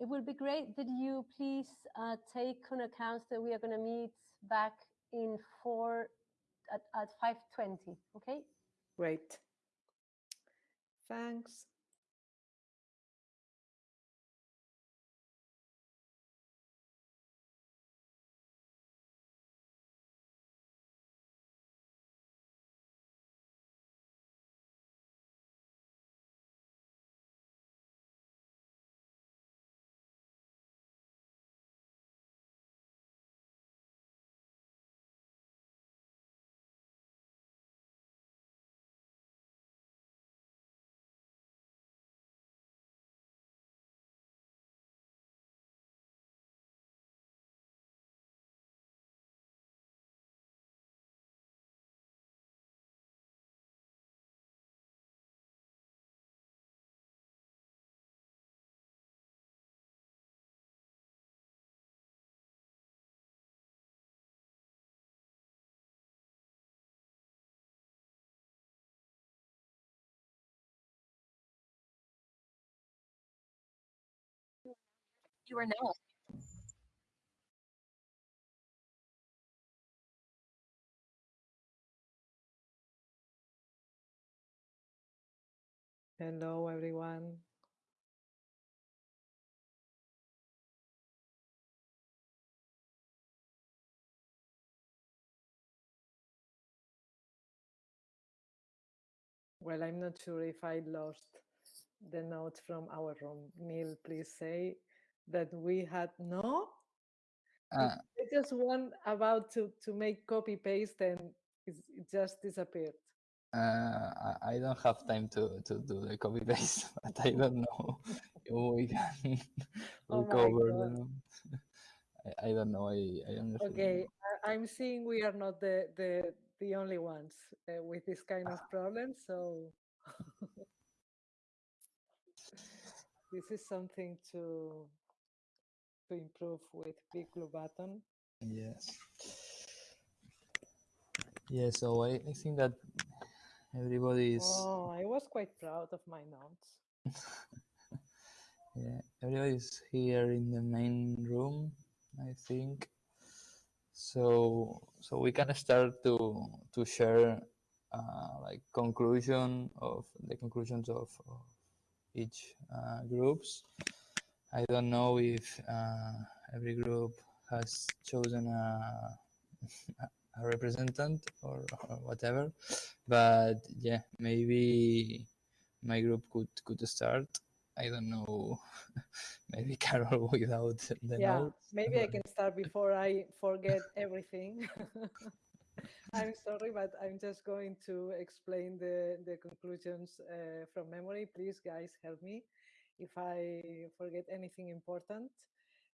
Speaker 3: it would be great that you please uh, take on account that we are going to meet back in four at, at 5.20, okay?
Speaker 1: Great. Thanks.
Speaker 11: You are now.
Speaker 1: Hello, everyone. Well, I'm not sure if I lost the notes from our room. Neil, please say that we had no.
Speaker 12: Uh,
Speaker 1: It's just one about to to make copy paste and it's, it just disappeared.
Speaker 12: uh, I, don't have time to, to do the copy paste, but I don't know if we can
Speaker 1: Oh
Speaker 12: recover them. I, I don't know. I, I honestly
Speaker 1: Okay, I, I'm seeing we are not the the the only ones uh, with this kind of problem. So this is something to to improve with Big Blue Button.
Speaker 12: Yes. Yeah, so I, I think that everybody is
Speaker 1: Oh, I was quite proud of my notes.
Speaker 12: yeah, everybody is here in the main room, I think. So so we can start to to share uh, like conclusion of the conclusions of, of each uh, groups. I don't know if uh, every group has chosen a, a representative or, or whatever, but yeah, maybe my group could could start. I don't know, maybe Carol without the
Speaker 1: Yeah,
Speaker 12: notes.
Speaker 1: maybe I can start before I forget everything. I'm sorry, but I'm just going to explain the, the conclusions uh, from memory. Please, guys, help me if I forget anything important.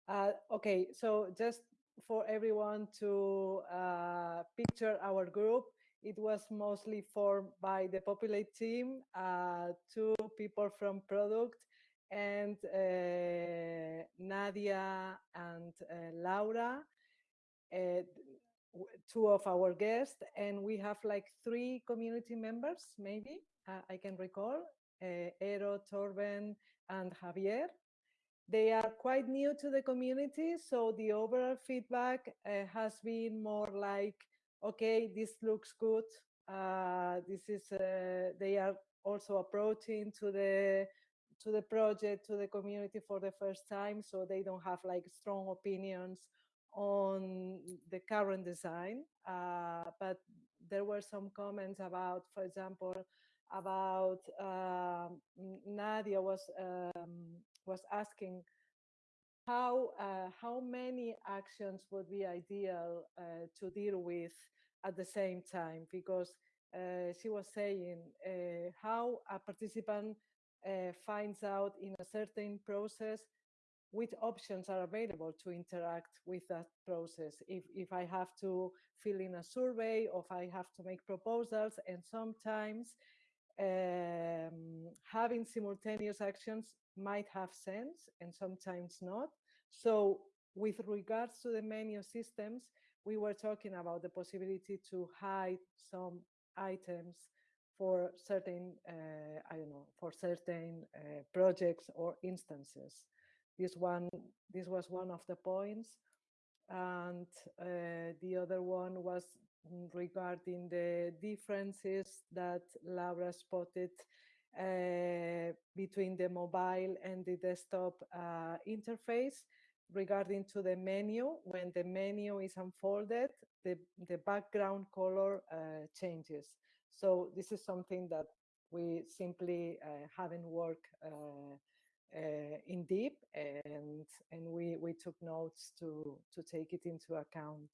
Speaker 1: Uh, okay, so just for everyone to uh, picture our group, it was mostly formed by the Populate team, uh, two people from product, and uh, Nadia and uh, Laura, uh, two of our guests, and we have like three community members, maybe, uh, I can recall, uh, Ero, Torben, and Javier. They are quite new to the community, so the overall feedback uh, has been more like, okay, this looks good. Uh, this is, uh, they are also approaching to the to the project, to the community for the first time, so they don't have like strong opinions on the current design. Uh, but there were some comments about, for example, about um, Nadia was um, was asking how uh, how many actions would be ideal uh, to deal with at the same time because uh, she was saying uh, how a participant uh, finds out in a certain process which options are available to interact with that process. If, if I have to fill in a survey or if I have to make proposals and sometimes um, having simultaneous actions might have sense and sometimes not. So with regards to the menu systems, we were talking about the possibility to hide some items for certain, uh, I don't know, for certain uh, projects or instances. This one, this was one of the points. And uh, the other one was regarding the differences that Laura spotted uh, between the mobile and the desktop uh, interface regarding to the menu. When the menu is unfolded, the, the background color uh, changes. So this is something that we simply uh, haven't worked uh, uh, in deep and, and we, we took notes to, to take it into account.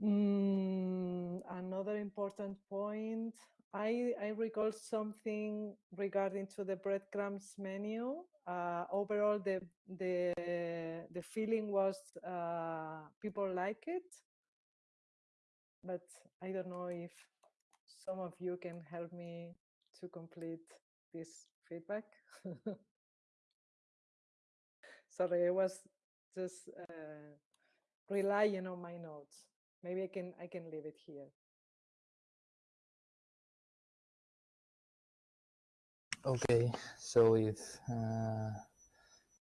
Speaker 1: Mm, another important point, I, I recall something regarding to the breadcrumbs menu. Uh, overall, the, the, the feeling was uh, people like it, but I don't know if some of you can help me to complete this feedback. Sorry, I was just uh, relying on my notes. Maybe I can I can leave it here.
Speaker 12: Okay, so if uh,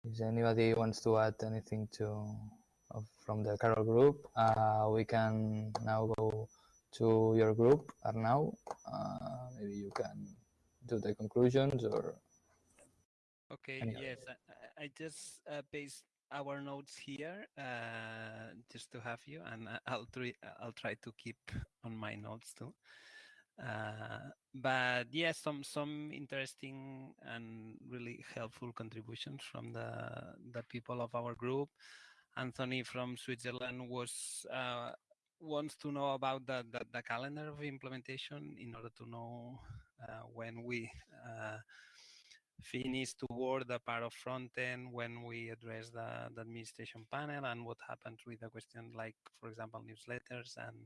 Speaker 12: if anybody wants to add anything to of, from the Carol group, uh, we can now go to your group, Arnau. Uh, maybe you can do the conclusions or.
Speaker 13: Okay.
Speaker 12: any.
Speaker 13: Yes, I, I just uh, paste our notes here uh, just to have you, and I- I'll try. I'll try to keep on my notes too. Uh, but yes, some some interesting and really helpful contributions from the the people of our group. Anthony from Switzerland was uh, wants to know about the, the, the calendar of implementation in order to know uh, when we finish toward the part of front end, when we address the, the administration panel, and what happens with the question like, for example, newsletters and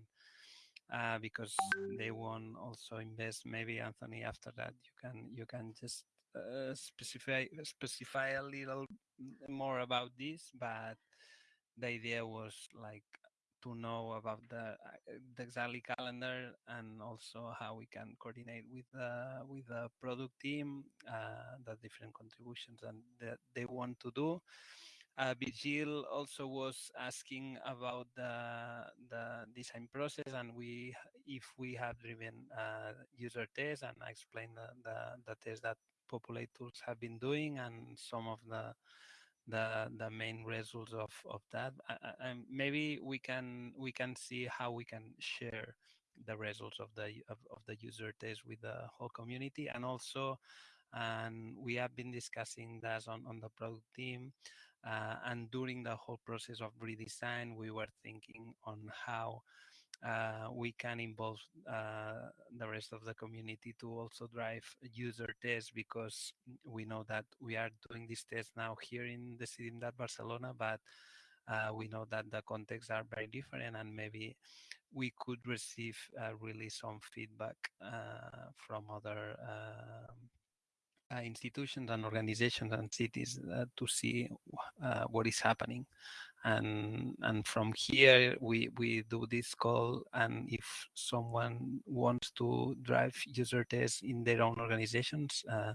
Speaker 13: uh, because they won't also invest. Maybe Anthony, after that, you can you can just uh, specify specify a little more about this. But the idea was like to know about the, uh, the exactly calendar and also how we can coordinate with the with the product team, uh, the different contributions and that they want to do. Uh, Virgil also was asking about the the design process and we if we have driven uh, user tests and I explained the, the the tests that Populate tools have been doing and some of the the the main results of of that. And maybe we can we can see how we can share the results of the of, of the user test with the whole community. And also and we have been discussing that on, on the product team uh, and during the whole process of redesign we were thinking on how uh, we can involve uh, the rest of the community to also drive user tests because we know that we are doing this test now here in the CIDIMDAT Barcelona, but uh, we know that the contexts are very different and maybe we could receive uh, really some feedback uh, from other um, uh, institutions and organizations and cities to see what is happening and and from here we we do this call and if someone wants to drive user tests in their own organizations uh,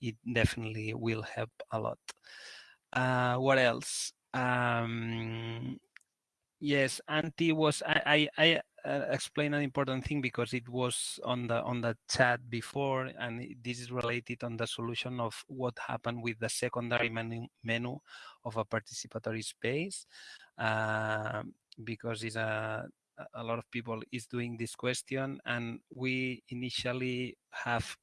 Speaker 13: it definitely will help a lot. Uh, what else? Um, yes Antti was i i, I explain an important thing because it was on the on the chat before and this is related on the solution of what happened with the secondary menu, menu of a participatory space uh, because it's a a lot of people is doing this question and we initially have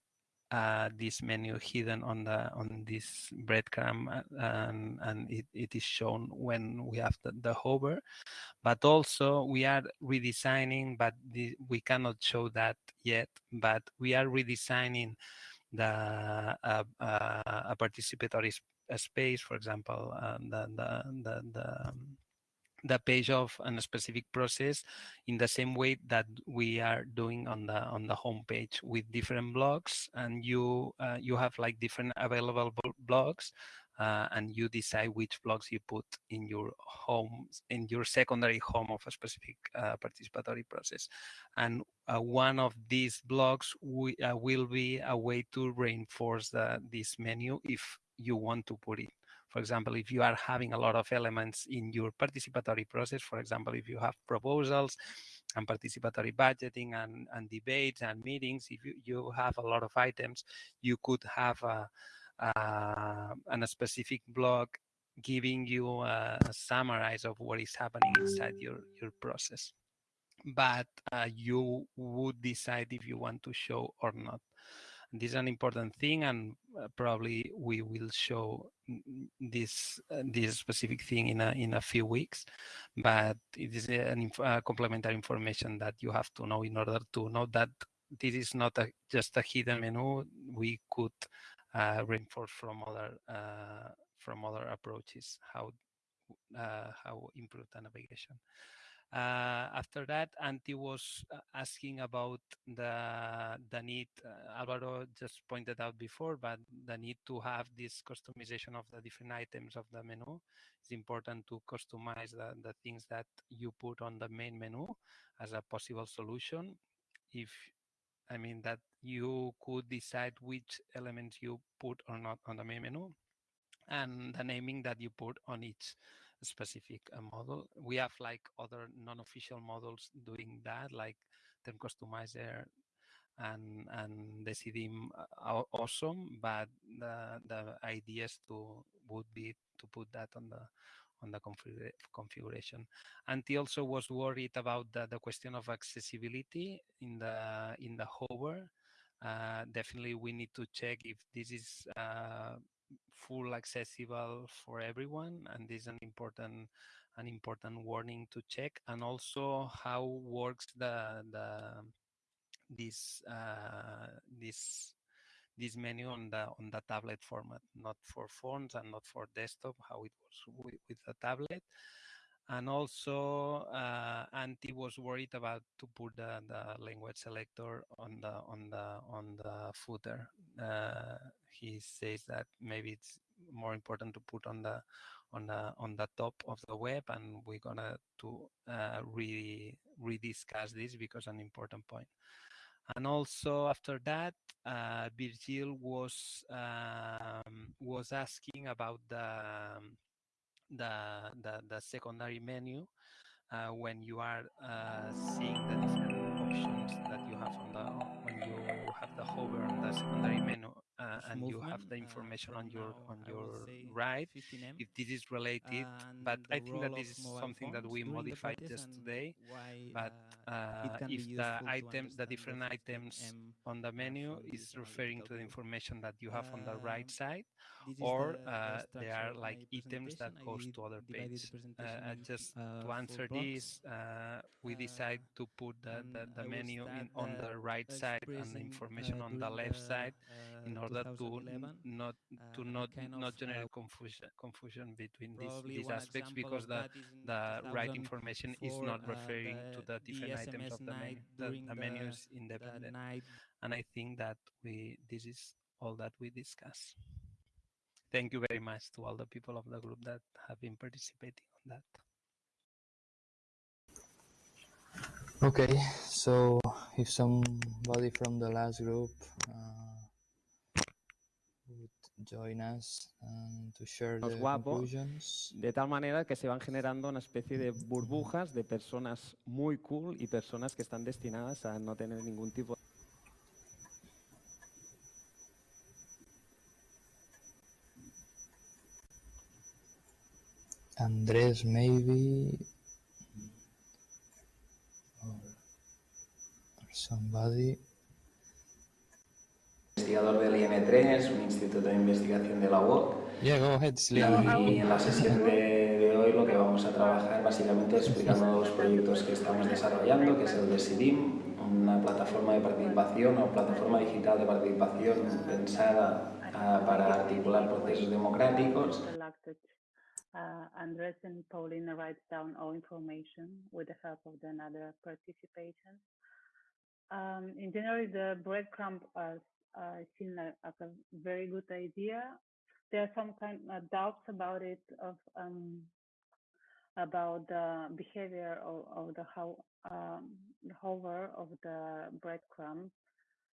Speaker 13: uh, this menu hidden on the on this breadcrumb uh, and, and it, it is shown when we have the, the hover. But also we are redesigning but the, we cannot show that yet but we are redesigning the uh, uh, a participatory sp space for example uh, the, the, the, the um, the page of a specific process in the same way that we are doing on the on the home page with different blocks and you uh, you have like different available blocks uh, and you decide which blocks you put in your home in your secondary home of a specific uh, participatory process. And uh, one of these blocks we, uh, will be a way to reinforce the, this menu if you want to put it for example, if you are having a lot of elements in your participatory process, for example, if you have proposals and participatory budgeting and, and debates and meetings, if you, you have a lot of items, you could have a, a, a specific blog giving you a, a summary of what is happening inside your, your process. But uh, you would decide if you want to show or not. This is an important thing, and uh, probably we will show this uh, this specific thing in a in a few weeks. But it is an inf uh, complementary information that you have to know in order to know that this is not a, just a hidden menu. We could uh, reinforce from other uh, from other approaches how uh, how improve the navigation. Uh, after that, Antti was uh, asking about the the need. Uh, Alvaro just pointed out before, but the need to have this customization of the different items of the menu. It's important to customize the, the things that you put on the main menu as a possible solution. If I mean that you could decide which elements you put or not on the main menu, and the naming that you put on each specific uh, model. We have like other non-official models doing that, like Term Customizer and and Decidim uh, awesome, but the the ideas to would be to put that on the on the configura configuration. And he also was worried about the, the question of accessibility in the in the hover. Uh, definitely, we need to check if this is uh, full accessible for everyone and this is an important an important warning to check and also how works the the this uh, this this menu on the on the tablet format not for phones and not for desktop how it works with, with the tablet and also uh, was worried about to put the, the language selector on the on the on the footer. Uh, he says that maybe it's more important to put on the on the on the top of the web, and we're gonna to uh, re rediscuss this because an important point. And also after that, uh, Virgil was um, was asking about the um, the, the, the secondary menu uh, when you are uh, seeing the different options that you have on the when you have the hover on the secondary menu uh, and you have the
Speaker 14: uh,
Speaker 13: information on your on your right if this is related but i think that this is something that we modified just today but
Speaker 14: uh,
Speaker 13: uh,
Speaker 14: it can be
Speaker 13: if the
Speaker 14: useful to
Speaker 13: item the different items
Speaker 14: 15M
Speaker 13: on the menu is referring to the information that you have on the right side or
Speaker 14: the, the
Speaker 13: uh, they are like items that. Goes to other pages just to answer this uh, we decide to put the, the, the menu in on the right side and the information on the left side in
Speaker 14: uh,
Speaker 13: order to not to
Speaker 14: uh,
Speaker 13: not
Speaker 14: kind
Speaker 13: not
Speaker 14: of uh,
Speaker 13: generate confusion confusion between these these aspects because the
Speaker 14: that is in
Speaker 13: the right information is
Speaker 14: 2004
Speaker 13: not
Speaker 14: uh,
Speaker 13: referring to
Speaker 14: the
Speaker 13: the different items of the
Speaker 14: night
Speaker 13: menu the,
Speaker 14: during
Speaker 13: the menu
Speaker 14: the
Speaker 13: is independent.
Speaker 14: night.
Speaker 13: And i think that we this is all that we discuss. Thank you very much to all the people of the group that have been participating on that.
Speaker 12: Okay, so if somebody from the last group uh, would join us and to share the conclusions.
Speaker 10: de tal manera que se van generando una especie de burbujas de personas muy cool y personas que están destinadas a no tener ningún tipo
Speaker 12: Andres, maybe, or, or somebody.
Speaker 15: Investigador del IM3, un instituto de investigación de la UOC.
Speaker 12: Yeah, go ahead.
Speaker 15: Y en la sesión de, de hoy lo que vamos a trabajar básicamente es explicando los proyectos que estamos desarrollando, que es el de SIDIM, una plataforma de participación o plataforma digital de participación pensada ah, para articular procesos democráticos.
Speaker 6: selected. Uh, Andres and Paulina writes down all information with the help of the another participants. Um, in general, the breadcrumb uh, uh, like, like a very good idea. There are some kind of doubts about it of um, about the behavior of, of the how um, the hover of the breadcrumb.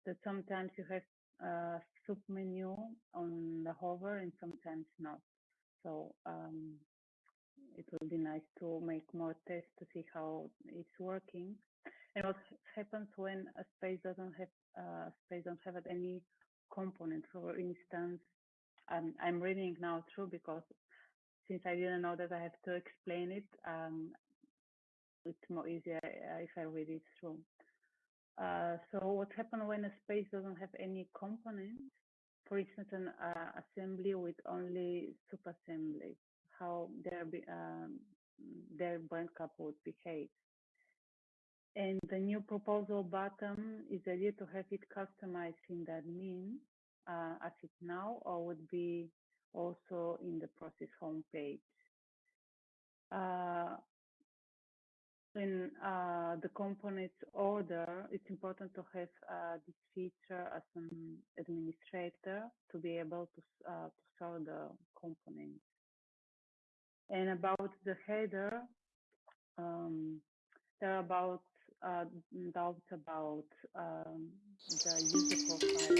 Speaker 6: That sometimes you have a sub menu on the hover and sometimes not. So um, it will be nice to make more tests to see how it's working. And what happens when a space doesn't have uh, space don't have any component. For instance, I'm I'm reading now through because since I didn't know that I have to explain it, um, it's more easier uh, if I read it through. Uh, so what happens when a space doesn't have any components? For instance, an uh, assembly with only subassemblies, how their um, their brand cap would behave. And the new proposal button is the idea to have it customized in that mean uh, as it now, or would be also in the process homepage. Uh, in uh, the components order, it's important to have uh, this feature as an administrator to be able to, uh, to sort the components. And about the header, um, there are about uh, doubts about um, the user profile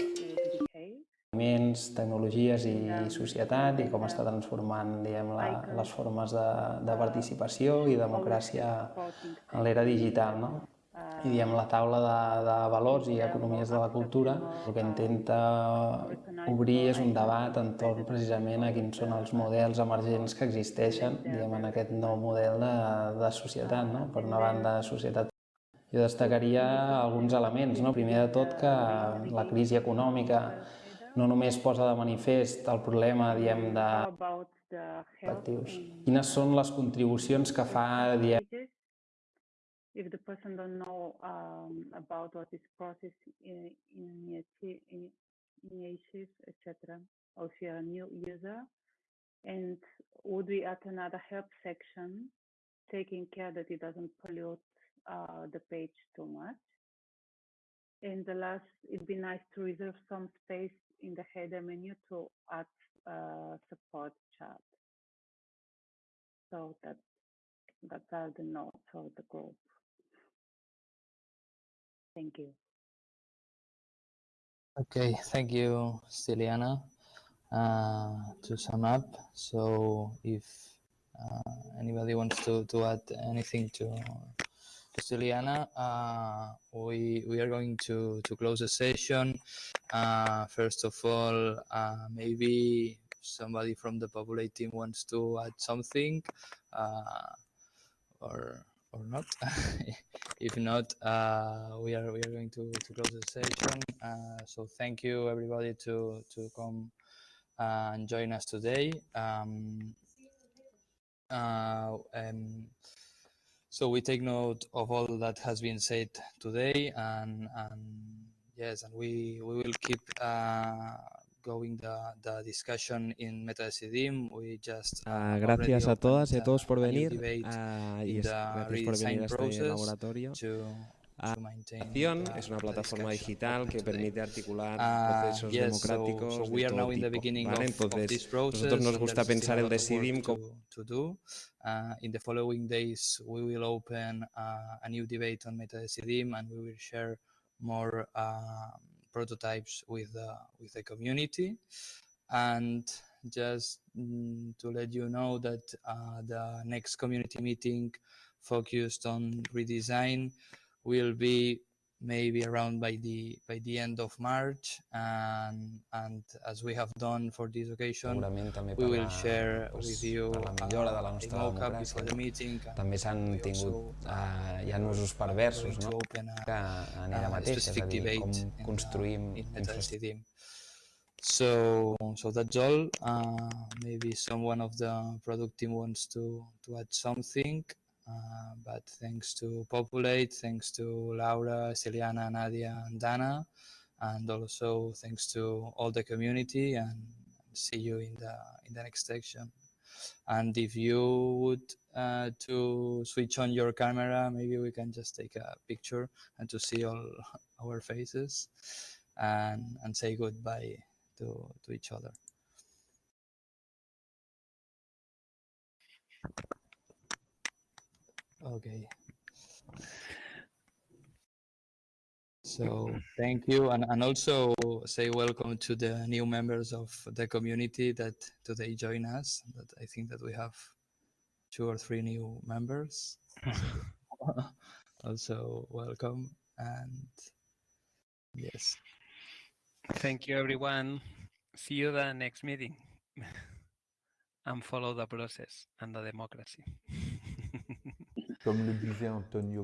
Speaker 6: behave.
Speaker 15: Moviments, tecnologies i societat i com està transformant diguem, la, les formes de, de participació i democràcia en l'era digital. No? I diguem, la taula de, de valors i economies de la cultura el que intenta obrir és un debat entorn precisament a quins són els models emergents que existeixen diguem, en aquest nou model de, de societat. No? Per una banda, societat jo destacaria alguns elements. No? Primer de tot que la crisi econòmica no només posa de manifest el problema diem, de actius.
Speaker 6: in
Speaker 15: Quines són les contribucions que fa diem?
Speaker 6: If the person don't know um, about what is process in- initiative, etc., or if you're a new user, and would we add another help section, taking care that it doesn't pollute uh, the page too much? And the last, it'd be nice to reserve some space in the header menu to add uh, support chat. So that that are the notes of the group. Thank you.
Speaker 12: Okay, thank you, Stiliana. Uh, to sum up, so if uh, anybody wants to, to add anything to Stiliana, uh, we we are going to to close the session. Uh, first of all, uh, maybe somebody from the Populate team wants to add something, uh, or or not. if not, uh, we are we are going to, to close the session. Uh, so thank you everybody to to come and join us today. Um, um, so we take note of all that has been said today, and, and yes, and we we will keep uh, going the, the discussion in MetaDecidim. We just
Speaker 10: Ah,
Speaker 12: uh,
Speaker 10: gracias a todas y a todos por venir
Speaker 12: debate
Speaker 10: ah, y gracias por venir a este laboratorio.
Speaker 12: to,
Speaker 10: Acción es una plataforma digital que permite articular
Speaker 12: Ah,
Speaker 10: procesos democráticos de
Speaker 12: we are
Speaker 10: todo
Speaker 12: now in the
Speaker 10: tipo,
Speaker 12: beginning
Speaker 10: ¿vale? Entonces, nosotros nos gusta pensar el
Speaker 12: lot of work
Speaker 10: Decidim como.
Speaker 12: Uh, in the following days, we will open uh, a new debate on MetaDecidim, and we will share more uh, prototypes with the with the community. And just mm, to let you know that uh, the next community meeting focused on redesign will be maybe around by the by the end of March and and as we have done for this occasion we will share
Speaker 15: pues,
Speaker 12: with you
Speaker 15: per la millora de la
Speaker 12: uh,
Speaker 15: nostra democràcia.
Speaker 12: the meeting
Speaker 15: També s'han tingut, uh, hi ha usos perversos, no?
Speaker 12: a-
Speaker 15: que en ella
Speaker 12: a
Speaker 15: mateixa, és a dir, com
Speaker 12: the-
Speaker 15: construïm
Speaker 12: in
Speaker 15: infraestructures.
Speaker 12: MetaDecidim. So, so that's all. Uh, maybe someone of the product team wants to to add something. Uh, but thanks to Populate, thanks to Laura, Celiana, Nadia, and Dana, and also thanks to all the community. And see you in the in the next section. And if you would uh, to switch on your camera, maybe we can just take a picture and to see all our faces and and say goodbye to to each other. Okay. So thank you, and, and also say welcome to the new members of the community that today join us. That I think that we have two or three new members. So also welcome and yes.
Speaker 13: Thank you, everyone. See you the next meeting. and follow the process and the democracy.
Speaker 14: Comme le disait Antonio